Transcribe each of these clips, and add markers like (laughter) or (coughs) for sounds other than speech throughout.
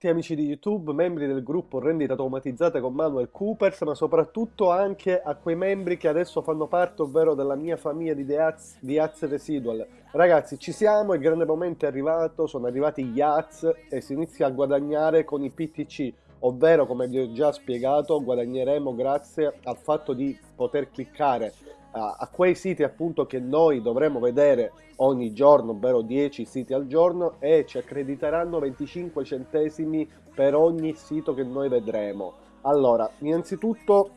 tutti amici di YouTube, membri del gruppo Rendite Automatizzate con Manuel Coopers, ma soprattutto anche a quei membri che adesso fanno parte, ovvero della mia famiglia di Deaz, di Az Residual. Ragazzi, ci siamo, il grande momento è arrivato, sono arrivati gli Az e si inizia a guadagnare con i PTC, ovvero come vi ho già spiegato, guadagneremo grazie al fatto di poter cliccare a, a quei siti appunto che noi dovremo vedere ogni giorno, ovvero 10 siti al giorno e ci accrediteranno 25 centesimi per ogni sito che noi vedremo. Allora, innanzitutto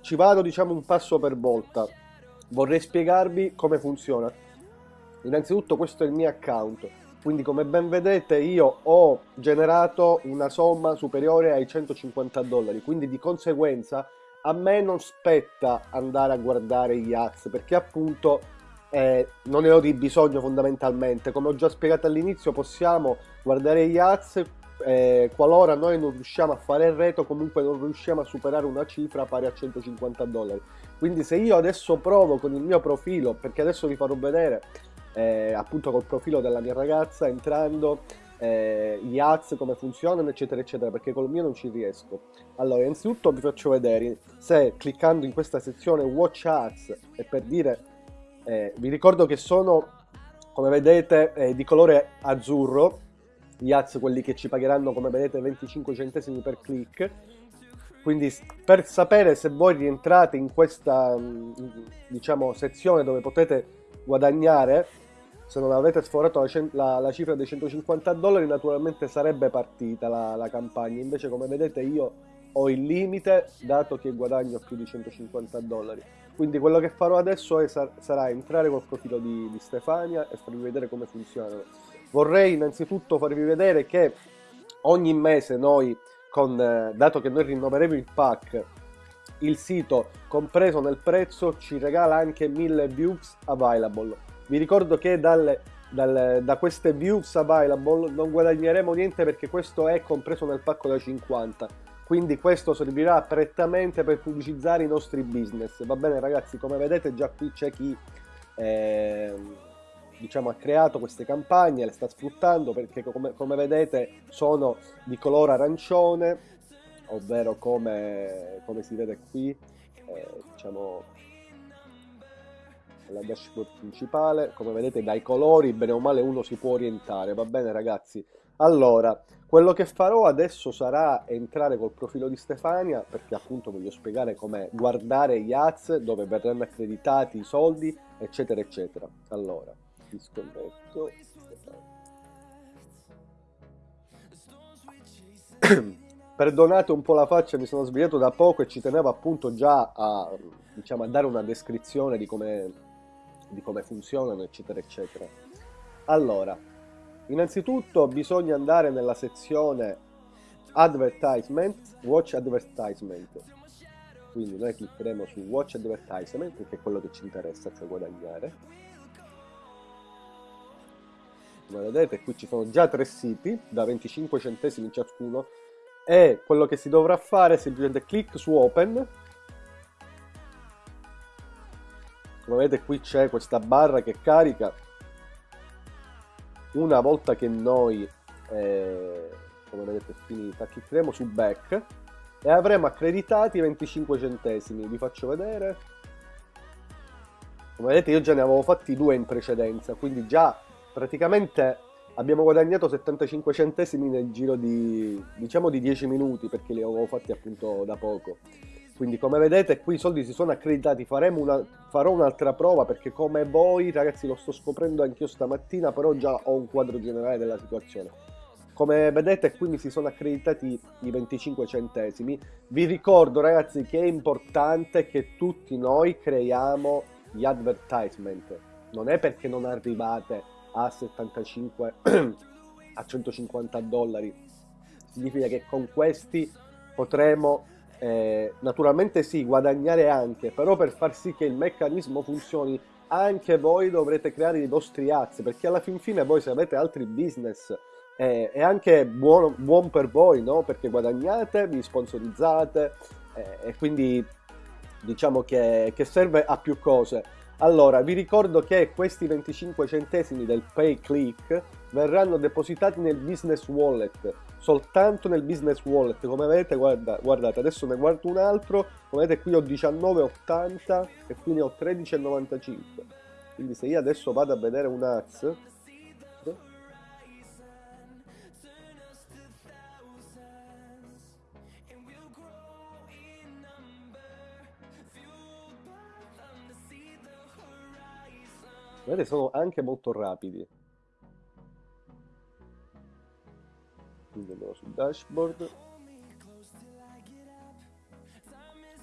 ci vado diciamo un passo per volta. Vorrei spiegarvi come funziona. Innanzitutto questo è il mio account, quindi come ben vedete io ho generato una somma superiore ai 150 dollari, quindi di conseguenza a me non spetta andare a guardare gli ads perché appunto eh, non ne ho di bisogno fondamentalmente. Come ho già spiegato all'inizio possiamo guardare gli ads eh, qualora noi non riusciamo a fare il reto comunque non riusciamo a superare una cifra pari a 150 dollari. Quindi se io adesso provo con il mio profilo perché adesso vi farò vedere eh, appunto col profilo della mia ragazza entrando eh, gli ads come funzionano eccetera eccetera perché col mio non ci riesco. Allora innanzitutto vi faccio vedere se cliccando in questa sezione watch ads e per dire eh, vi ricordo che sono come vedete eh, di colore azzurro gli ads quelli che ci pagheranno come vedete 25 centesimi per click. Quindi per sapere se voi rientrate in questa diciamo sezione dove potete guadagnare se non avete sforato la, la, la, cifra dei 150 dollari naturalmente sarebbe partita la, la, campagna. Invece come vedete io ho il limite dato che guadagno più di 150 dollari. Quindi quello che farò adesso è, sarà entrare col profilo di, di Stefania e farvi vedere come funzionano vorrei innanzitutto farvi vedere che ogni mese noi con, eh, dato che noi rinnoveremo il pack il sito compreso nel prezzo ci regala anche 1000 views available vi ricordo che dalle, dalle, da queste views available non guadagneremo niente perché questo è compreso nel pacco da 50 quindi questo servirà prettamente per pubblicizzare i nostri business. Va bene ragazzi come vedete già qui c'è chi eh, diciamo ha creato queste campagne le sta sfruttando perché come, come vedete sono di colore arancione ovvero come, come si vede qui eh, diciamo la dashboard principale. Come vedete dai colori bene o male uno si può orientare. Va bene ragazzi? Allora quello che farò adesso sarà entrare col profilo di Stefania perché appunto voglio spiegare come guardare gli ads dove verranno accreditati i soldi eccetera eccetera. Allora disconnetto. (coughs) Perdonate un po' la faccia mi sono svegliato da poco e ci tenevo appunto già a, diciamo, a dare una descrizione di come di come funzionano, eccetera, eccetera. Allora, innanzitutto bisogna andare nella sezione Advertisement, Watch Advertisement. Quindi noi cliccheremo su Watch Advertisement, perché è quello che ci interessa, cioè guadagnare. Come vedete qui ci sono già tre siti, da 25 centesimi ciascuno, e quello che si dovrà fare è semplicemente clic su Open, come vedete qui c'è questa barra che carica. Una volta che noi eh, come vedete è finita cliccheremo su back e avremo accreditati 25 centesimi. Vi faccio vedere. Come vedete io già ne avevo fatti due in precedenza quindi già praticamente abbiamo guadagnato 75 centesimi nel giro di diciamo di 10 minuti perché li avevo fatti appunto da poco quindi come vedete qui i soldi si sono accreditati, una, farò un'altra prova perché come voi ragazzi lo sto scoprendo anch'io stamattina, però già ho un quadro generale della situazione. Come vedete qui mi si sono accreditati i 25 centesimi, vi ricordo ragazzi che è importante che tutti noi creiamo gli advertisement, non è perché non arrivate a 75, (clears throat) a 150 dollari, significa che con questi potremo eh, naturalmente sì, guadagnare anche, però per far sì che il meccanismo funzioni anche voi dovrete creare i vostri ads, perché alla fin fine voi se avete altri business eh, è anche buono, buon per voi, no? Perché guadagnate, vi sponsorizzate eh, e quindi diciamo che, che serve a più cose. Allora, vi ricordo che questi 25 centesimi del pay click verranno depositati nel business wallet, soltanto nel business wallet. Come vedete, guarda, guardate, adesso ne guardo un altro, come vedete qui ho 19,80 e qui ne ho 13,95. Quindi se io adesso vado a vedere un AZ, Vedete, sono anche molto rapidi. Andiamo sul dashboard.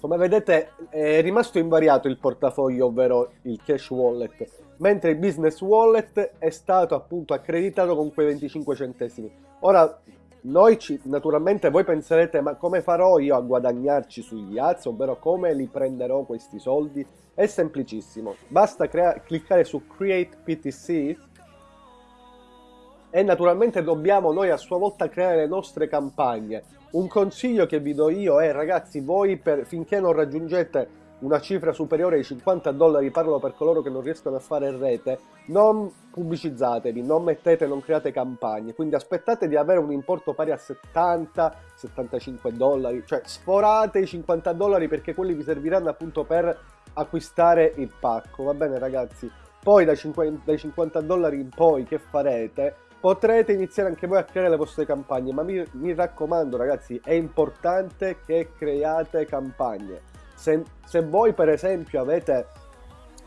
Come vedete è rimasto invariato il portafoglio, ovvero il cash wallet, mentre il business wallet è stato appunto accreditato con quei 25 centesimi. Ora, noi ci, naturalmente voi penserete, ma come farò io a guadagnarci sugli ads, ovvero come li prenderò questi soldi? È semplicissimo, basta cliccare su Create PTC e naturalmente dobbiamo noi a sua volta creare le nostre campagne. Un consiglio che vi do io è ragazzi, voi per, finché non raggiungete una cifra superiore ai 50 dollari, parlo per coloro che non riescono a fare rete, non pubblicizzatevi, non mettete, non create campagne, quindi aspettate di avere un importo pari a 70-75 dollari, cioè sforate i 50 dollari perché quelli vi serviranno appunto per acquistare il pacco, va bene ragazzi? Poi dai 50, dai 50 dollari in poi che farete? Potrete iniziare anche voi a creare le vostre campagne, ma mi, mi raccomando ragazzi, è importante che creiate campagne. Se, se voi per esempio avete,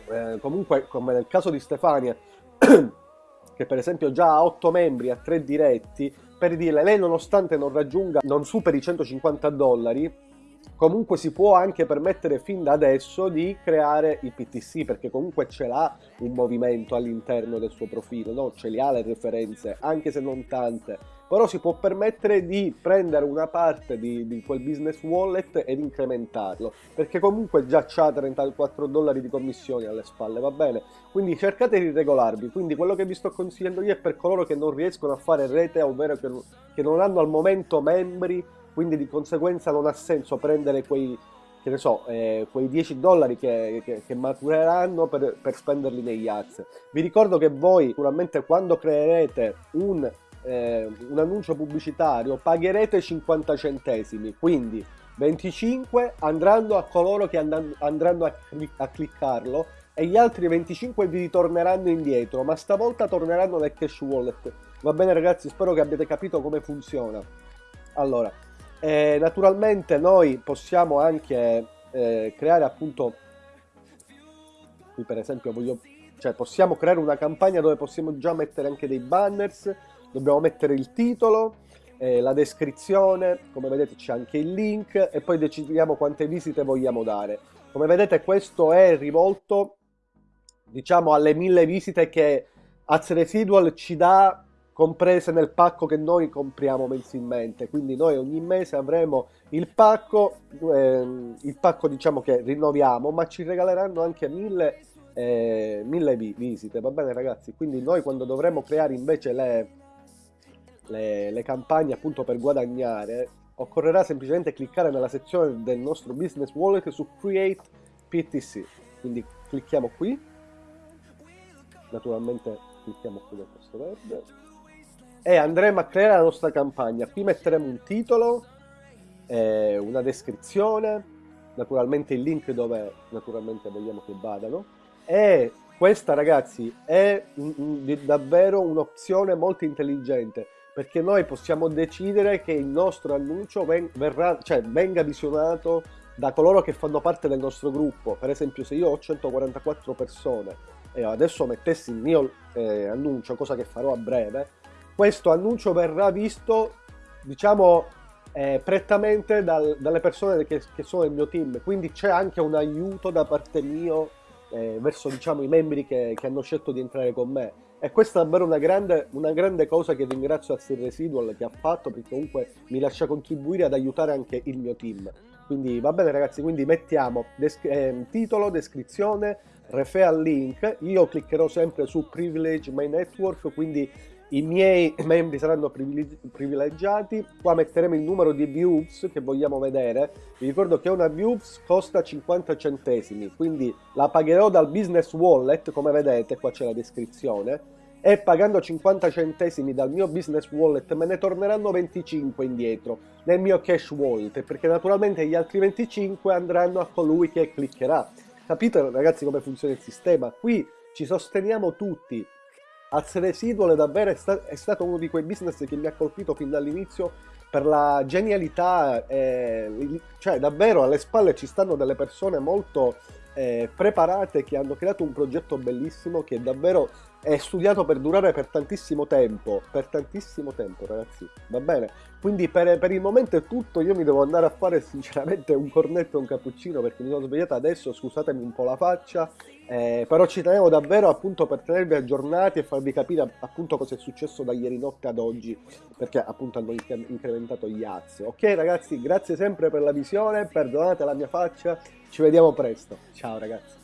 eh, comunque come nel caso di Stefania, (clears throat) che per esempio già ha 8 membri, a 3 diretti, per dire lei nonostante non raggiunga, non superi i 150 dollari, comunque si può anche permettere fin da adesso di creare i PTC perché comunque ce l'ha un movimento all'interno del suo profilo, no? ce li ha le referenze, anche se non tante però si può permettere di prendere una parte di, di quel business wallet ed incrementarlo, perché comunque già c'ha 34 dollari di commissioni alle spalle, va bene? Quindi cercate di regolarvi, quindi quello che vi sto consigliando io è per coloro che non riescono a fare rete, ovvero che, che non hanno al momento membri, quindi di conseguenza non ha senso prendere quei che ne so, eh, quei 10 dollari che, che, che matureranno per, per, spenderli negli ads. Vi ricordo che voi sicuramente quando creerete un eh, un annuncio pubblicitario pagherete 50 centesimi, quindi 25 andranno a coloro che andranno a, a cliccarlo e gli altri 25 vi ritorneranno indietro, ma stavolta torneranno nel cash wallet. Va bene ragazzi, spero che abbiate capito come funziona. Allora, eh, naturalmente noi possiamo anche eh, creare appunto, qui per esempio voglio, cioè possiamo creare una campagna dove possiamo già mettere anche dei banners, dobbiamo mettere il titolo, eh, la descrizione, come vedete c'è anche il link e poi decidiamo quante visite vogliamo dare. Come vedete questo è rivolto diciamo alle mille visite che Az Residual ci dà comprese nel pacco che noi compriamo mensilmente. Quindi noi ogni mese avremo il pacco ehm, il pacco diciamo che rinnoviamo ma ci regaleranno anche mille, eh, mille vi visite va bene ragazzi? Quindi noi quando dovremo creare invece le, le, le campagne appunto per guadagnare, occorrerà semplicemente cliccare nella sezione del nostro business wallet su Create PTC. Quindi clicchiamo qui, naturalmente clicchiamo qui nel tasto verde e andremo a creare la nostra campagna. Qui metteremo un titolo, eh, una descrizione, naturalmente il link dove naturalmente vogliamo che vadano e questa ragazzi è davvero un'opzione molto intelligente perché noi possiamo decidere che il nostro annuncio ven verrà, cioè, venga visionato da coloro che fanno parte del nostro gruppo. Per esempio, se io ho 144 persone e adesso mettessi il mio eh, annuncio, cosa che farò a breve, questo annuncio verrà visto, diciamo, eh, prettamente dal, dalle persone che, che, sono nel mio team. Quindi c'è anche un aiuto da parte mio eh, verso, diciamo, i membri che, che hanno scelto di entrare con me e questa è davvero una grande, una grande cosa che ringrazio a Sir Residual che ha fatto perché comunque mi lascia contribuire ad aiutare anche il mio team. Quindi va bene ragazzi, quindi mettiamo des eh, titolo, descrizione, referral link, io cliccherò sempre su Privilege My Network, quindi i miei membri saranno privilegiati, qua metteremo il numero di views che vogliamo vedere, vi ricordo che una views costa 50 centesimi, quindi la pagherò dal business wallet, come vedete, qua c'è la descrizione, e pagando 50 centesimi dal mio business wallet me ne torneranno 25 indietro nel mio cash wallet perché naturalmente gli altri 25 andranno a colui che cliccherà. Capite ragazzi come funziona il sistema? Qui ci sosteniamo tutti Azze Residual davvero è, sta è, stato uno di quei business che mi ha colpito fin dall'inizio per la genialità, eh, cioè davvero alle spalle ci stanno delle persone molto eh, preparate che hanno creato un progetto bellissimo che davvero è studiato per durare per tantissimo tempo, per tantissimo tempo ragazzi, va bene? Quindi per, per, il momento è tutto, io mi devo andare a fare sinceramente un cornetto e un cappuccino perché mi sono svegliato adesso, scusatemi un po' la faccia, eh, però ci tenevo davvero appunto per tenervi aggiornati e farvi capire appunto cosa è successo da ieri notte ad oggi, perché appunto hanno incrementato gli azzi. Ok ragazzi, grazie sempre per la visione, perdonate la mia faccia, ci vediamo presto, ciao ragazzi.